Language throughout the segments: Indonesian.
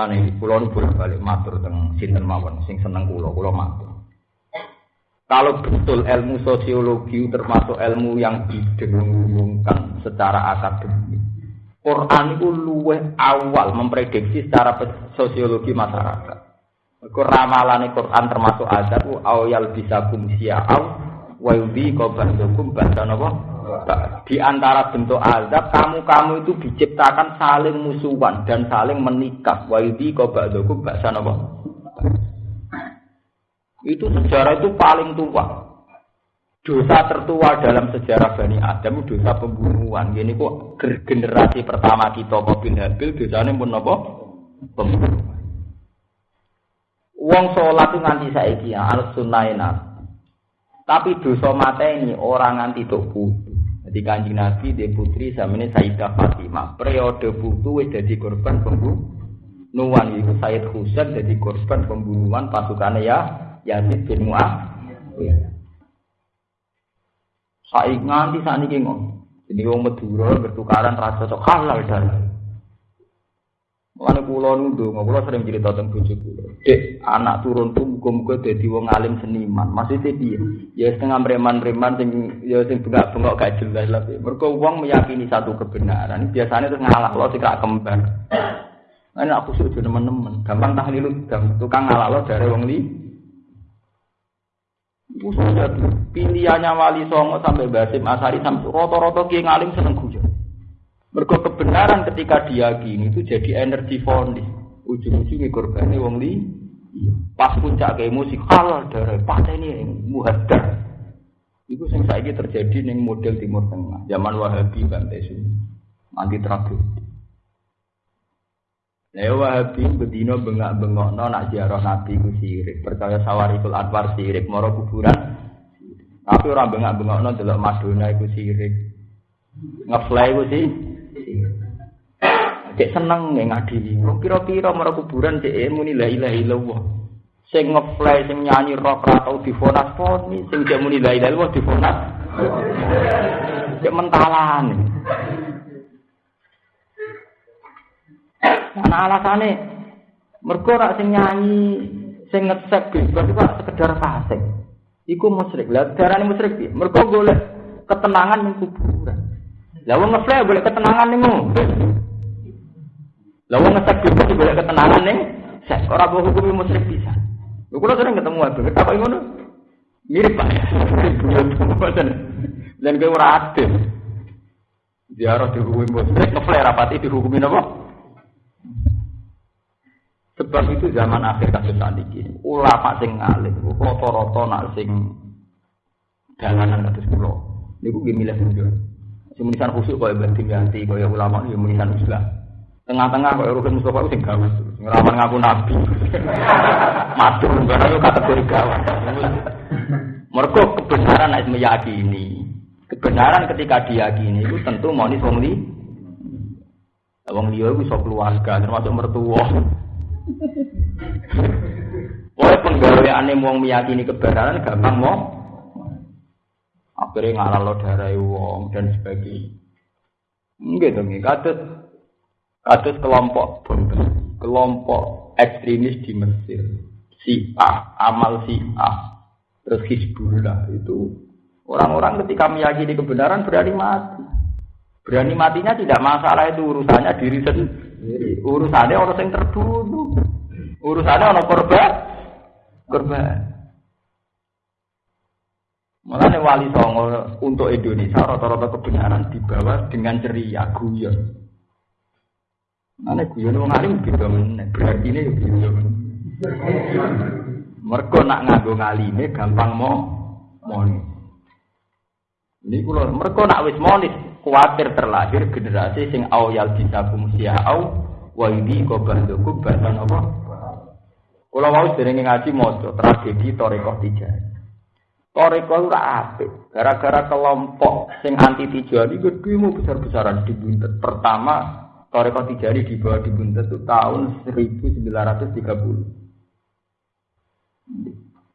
Mulane kula nu bolak-balik matur teng sinten mawon sing seneng kula, kula matur. Kalau betul ilmu sosiologi termasuk ilmu yang didengungkan secara akademik, Quran itu luweh awal memprediksi secara sosiologi masyarakat. Iku ramalane Quran termasuk azab awal bisa kumsia'au wa yudhi qabandukum ba'da napa? Di antara bentuk azab kamu-kamu itu diciptakan saling musuhan dan saling menikah. Wa yudhi qabandukum ba'da napa? Itu sejarah itu paling tua. Dosa tertua dalam sejarah Bani Adam dosa pembunuhan. Ini kok generasi pertama kita bin Habil dosanya pun apa? Pembunuhan. Wong sholat itu nganti saiki ya, al sunnah Tapi dosa ini orang nganti tok putu. Jadi kanji Nabi dia putri sama ini Sayyidah Fatimah. Periode putu wis jadi korban pembunuhan. Itu Sayyid Husain jadi korban pembunuhan pasukannya ya Yazid bin Muawiyah. Saik nganti saat ini ngomong. Jadi wong Madura bertukaran rasa cocok dan Mulane kula nundung, kula sering cerita tentang bojo kula. Dek, anak turun tuh muga-muga dadi wong alim seniman. Maksudnya piye? Ya setengah preman-preman sing ya sing bengak-bengok gak jelas lah. Mergo wong meyakini satu kebenaran, biasanya terus ngalah lo sik kembar. Nah, aku sudah teman-teman, gampang tahlil dam, tukang ngalah lo dari wong li. Sudah pilihannya wali songo sampai Basim Asari sampai roto-roto kiai ngalim seneng guyon. Mergo kebenaran ketika diyakini itu jadi energi fonis. Ujung-ujungnya korbannya wong li. Iya. Pas puncak emosi halal darah patah ini yang muhadar. Itu yang saya terjadi neng model Timur Tengah, zaman Wahabi Bantai Sunni, anti tragedi. Nah, Wahabi bedino bengak bengok no nak ziarah Nabi ku sirik, percaya sawarikul anwar sirik, moro kuburan. Tapi orang bengak bengok no delok Madonna iku sirik, ngefly ku sih Cek seneng nggak ngadili. Kira-kira marah kuburan cek muni la ilaha illallah. Sing ngefly sing nyanyi rock ra tau difonas poni, sing cek muni la ilaha illallah difonas. Cek mentalan. Ana alasane mergo rak sing nyanyi sing ngesek berarti Pak sekedar fasik. Iku musyrik. Lah darane musyrik piye? Mergo golek ketenangan ning kuburan. Lah wong ngefly golek ketenangan ning lah wong ngesek bebas boleh ketenangan nih. Sek ora mbok hukumi musyrik bisa. Lho kula sering ketemu Abdul, apa ngono? Mirip Pak. Dan kowe ora adil. Ziarah dihukumi musyrik, ngeflare rapati dihukumi napa? Sebab itu zaman akhir kasus saniki. Ulama sing ngalim, rata-rata nak sing dalanan kados kula. Niku nggih milih sendiri. Sing munisan khusyuk kaya Mbah Dimyanti, kaya ulama ya munisan Islam. Tengah-tengah kok Rukun Mustafa sing gawat. Ngeraman ngaku nabi. Matur barang kategori gawat. Mergo kebenaran nek meyakini. Kebenaran ketika diyakini itu tentu mau nih wong li. Wong liya iku iso keluarga termasuk mertua. Oleh penggaweane wong meyakini kebenaran gampang mau akhirnya ngalah lo darah wong dan sebagainya. Enggak dong, kados Kados kelompok kelompok ekstremis di Mesir, si A, amal si A, terus Hizbullah itu orang-orang ketika meyakini kebenaran berani mati. Berani matinya tidak masalah itu urusannya diri sendiri. Urusannya orang yang terbunuh. Urusannya orang korban. Korban. Malah wali songo untuk Indonesia rata-rata kebenaran dibawa dengan ceria guyon. Ane guyon wong alim beda meneh, berarti ini ya beda. Mergo nak nganggo ngalime gampang mo monis. Ini kula mergo nak wis monis kuatir terlahir generasi sing awyal bisa kumsia au wa ini kobandoku bahan apa? Kula mau sering ngaji maca tragedi Torekoh Tijani. Torekoh ora apik, gara-gara kelompok sing anti Tijani gedhe besar-besaran dibuntet. Pertama Toreko di bawah dibuntet itu tahun 1930.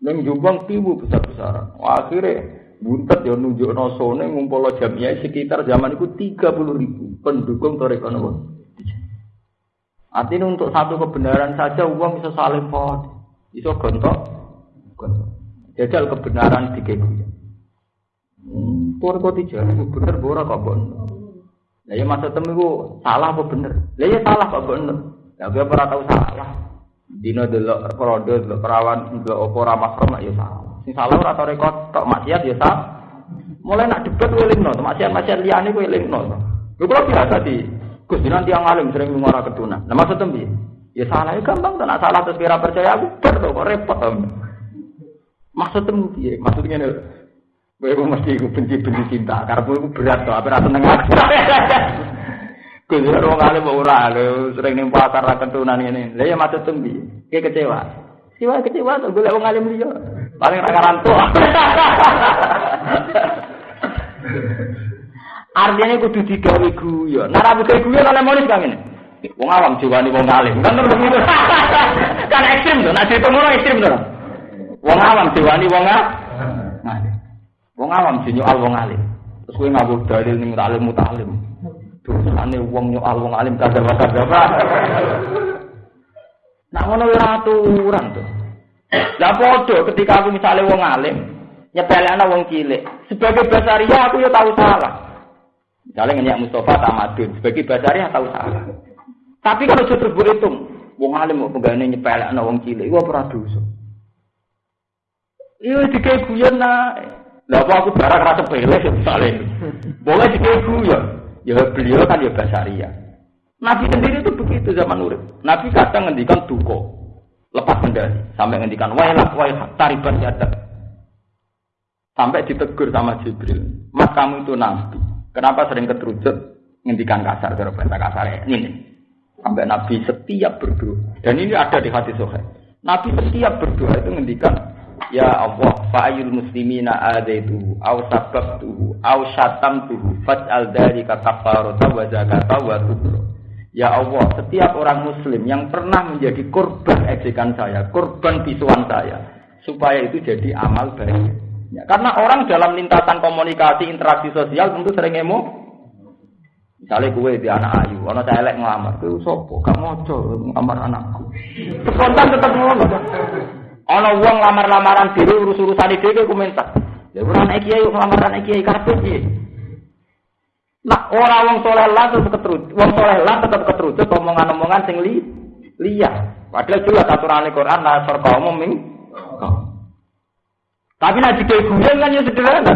Neng Jombang tibu besar-besaran. Akhirnya buntet ya nunjuk nosone ngumpul jamiah sekitar zaman itu 30 ribu pendukung Toreko Nopo. Artinya untuk satu kebenaran saja uang bisa saling pot, bisa gontok. Jajal kebenaran di keguya. Hmm, kok tidak, bener bora kok. Lah ya masa temu salah apa bener? Lah ya salah kok bener. Lah gue pernah tahu salah. Dino delok rodo delok perawan delok opo ramah sama ya salah. Sing salah ora tau rekod tok maksiat ya salah. Mulai nak debat welingno, maksiat-maksiat liyane kowe welingno. Lho kok biasa di Gus nanti yang alim sering ngomong ketuna. Nah maksud tembi, ya salah ya gampang tuh, nak salah terus kira percaya aku ber kok repot. Maksud tembi, maksudnya nih, gue mesti gue benci benci cinta, karena gue berat tuh, apa rasa nengah. Gus orang alim ora, lo sering nih pasar ketunan ini. Lah ya maksud tembi, kayak kecewa. Kecewa kecewa tuh, gue lewat alim dia, paling rakaran tua. Artinya kudu digawe guyon. Nah, ra buka guyon oleh monis kang ini. Wong awam jiwani wong alim. Kan terus begitu. kan ekstrim tuh. Nah, cerita ngono ekstrim tuh. Wong awam jiwani wong alim. Wong awam al wong alim. Terus kowe ngabur dalil ning alim mutalim. Dosane wong al wong alim kadang kadang. Nah, ngono ora aturan tuh. Lah padha ketika aku misalnya wong alim, nyepelekno wong cilik. Sebagai basaria aku ya tahu salah. Misalnya ngenyak Mustafa Tamadun, sebagai basariah tahu salah. Tapi kalau sudah berhitung, wong alim mau pegawai nyepelek na wong cilik, gua pernah dosa. Iya dikai guyon nah. Lah aku barang rasa pele misalnya. Boleh dikai guyon. Ya beliau kan ya basaria. Nabi sendiri itu begitu zaman urip. Nabi kadang ngendikan duko. Lepas kendali. Sampai ngendikan wailah wailah taribat yada. Sampai ditegur sama Jibril. Mas kamu itu nabi. Kenapa sering keterucut ngendikan kasar cara bahasa kasar ini? Sampai Nabi setiap berdoa dan ini ada di hati sohe. Nabi setiap berdoa itu ngendikan Ya Allah, fa'ayul muslimina adaitu au sababtuhu au syatamtuhu faj'al dzalika kafarata wa zakata wa tubro. Ya Allah, setiap orang muslim yang pernah menjadi korban ejekan saya, korban bisuan saya, supaya itu jadi amal baik. Ya, karena orang dalam lintasan komunikasi interaksi sosial tentu sering emo. Misalnya gue di anak ayu, orang saya elek ngelamar, itu sopo, kamu ojo ngelamar anakku. Spontan tetap ngono. Ono uang lamar-lamaran diri urus-urusan itu gue komentar. Ya orang anak kiai ngelamar anak kiai karpet Nah orang wong soleh lah tetap keterucut, wong soleh lah tetap keterucut omongan-omongan sing li liya. Padahal jelas aturan Al-Qur'an la sarqa umum tapi nanti kayak guyon kan ya sederhana.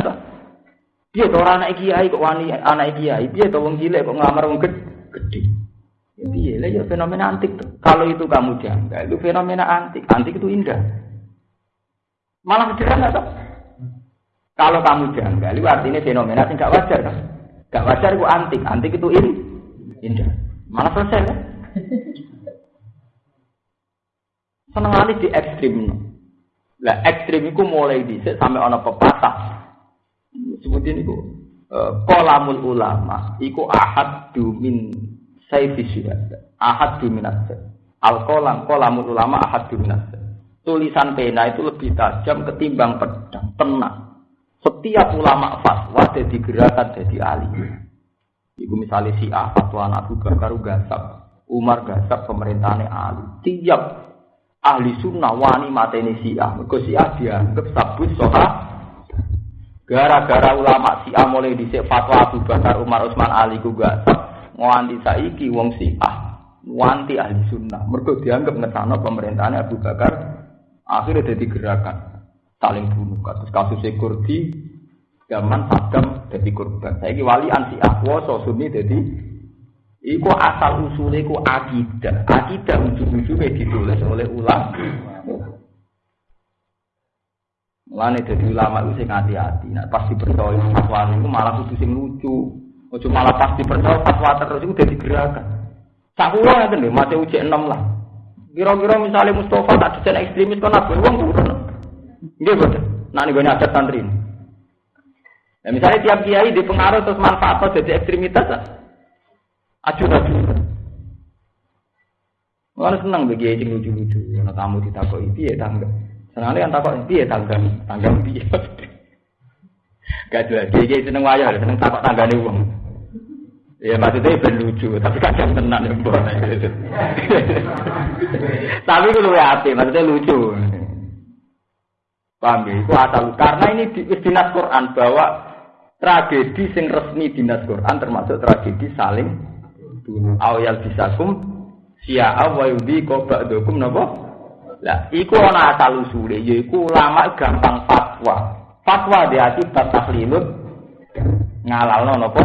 Dia tuh orang anak kiai kok wani anak kiai, dia tuh wong cilik kok ngamar wong gede. Ya piye lah ya fenomena antik. Kalau itu kamu jangka, itu fenomena antik. Antik itu indah. Malah sederhana toh. Kalau kamu jangka, itu artinya fenomena yang gak wajar kan. Wajar itu antik. Antik itu in, indah. Malah selesai kan. Seneng di ekstrim. Lah ekstrim itu mulai dhisik sampai ana pepatah. Sebut ini ku kolamul ulama iku ahad min sayfi syuhada. Ahad min Al kolam kolamul ulama ahad min Tulisan pena itu lebih tajam ketimbang pedang, tenang. Setiap ulama fatwa jadi gerakan jadi ahli. Ibu misalnya si A fatwa Abu Bakar gasap, Umar gasap pemerintahannya ahli. Tiap ahli sunnah wani mateni siah mergo siah dianggap sabut soha gara-gara ulama siah mulai dhisik fatwa Abu Bakar Umar Utsman Ali ku gak nganti saiki wong siah wanti ahli sunnah mergo dianggap ngetano pemerintahan Abu Bakar akhirnya jadi gerakan saling bunuh kasus kasus Kurdi zaman Saddam jadi korban saya wali anti akwa sunni jadi Iku asal usulnya iku akidah. Akidah ujung-ujungnya ditulis oleh ulama. Mulane jadi ulama itu sing hati-hati. Nah, pasti percaya fatwa itu malah kudu sing lucu. Ojo malah pasti percaya fatwa terus itu jadi gerakan. Sak kula ngeten lho, mate 6 lah. Kira-kira misalnya Mustafa tak desain ekstremis kan apa wong turun. Nggih boten. Nah niku ada santri. Nah, misalnya tiap kiai dipengaruh terus manfaat jadi ekstremitas, Aju aju. Mana senang bagi yang lucu-lucu. Karena tamu ditakoi piye tangga. Senangnya kan takoi piye tangga. Tangga piye. Gak ada. Kiai seneng wayah, seneng takok tangga nih uang. Ya maksudnya ben lucu, tapi kadang tenan ya mbok. tapi ku luwe ati, maksudnya lucu. Paham ya? Itu asal karena ini di, dinas Quran bahwa tragedi sing resmi dinas Quran termasuk tragedi saling bunuh. Awyal bisakum siya wa yudi ko ba'dukum napa? Lah, iku ana asal usule, yaiku ulama gampang fatwa. Fatwa di akibat taklilut ngalalno napa?